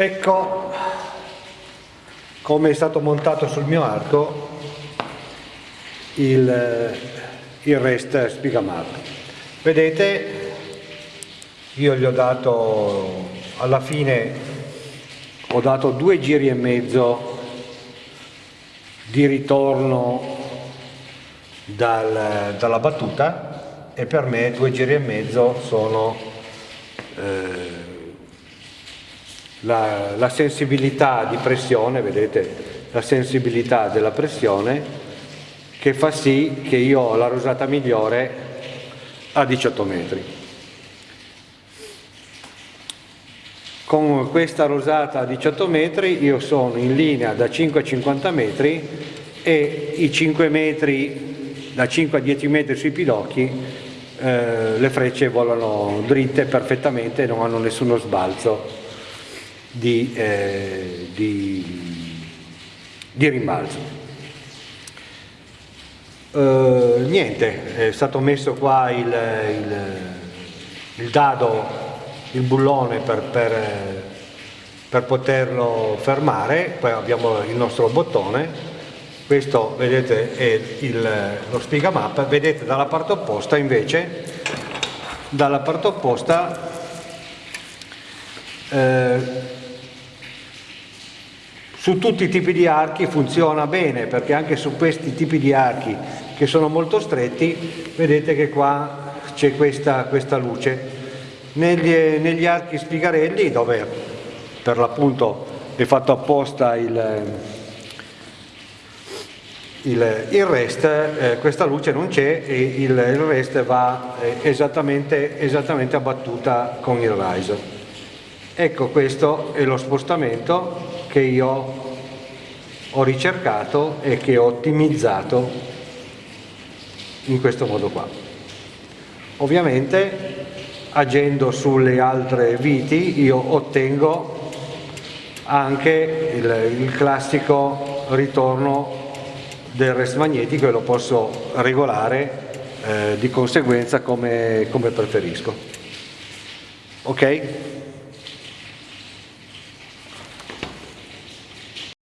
Ecco come è stato montato sul mio arco il, il rest spigamap. Vedete, io gli ho dato, alla fine ho dato due giri e mezzo di ritorno dal, dalla battuta e per me due giri e mezzo sono eh, la, la sensibilità di pressione, vedete la sensibilità della pressione che fa sì che io ho la rosata migliore a 18 metri. Con questa rosata a 18 metri io sono in linea da 5 a 50 metri e i 5 metri, da 5 a 10 metri sui pidocchi, eh, le frecce volano dritte perfettamente e non hanno nessuno sbalzo di, eh, di, di rimbalzo. Uh, niente, è stato messo qua il, il, il dado, il bullone per, per, per, poterlo fermare, poi abbiamo il nostro bottone, questo vedete è il, lo map, vedete dalla parte opposta invece, dalla parte opposta eh, su tutti i tipi di archi funziona bene perché anche su questi tipi di archi che sono molto stretti vedete che qua c'è questa, questa, luce. Negli, negli, archi spigarelli dove per l'appunto è fatto apposta il, il, il rest eh, questa luce non c'è e il, il, rest va eh, esattamente, esattamente abbattuta con il riser ecco questo è lo spostamento che io ho ricercato e che ho ottimizzato in questo modo qua. Ovviamente agendo sulle altre viti io ottengo anche il, il classico ritorno del rest magnetico e lo posso regolare eh, di conseguenza come, come preferisco. Ok?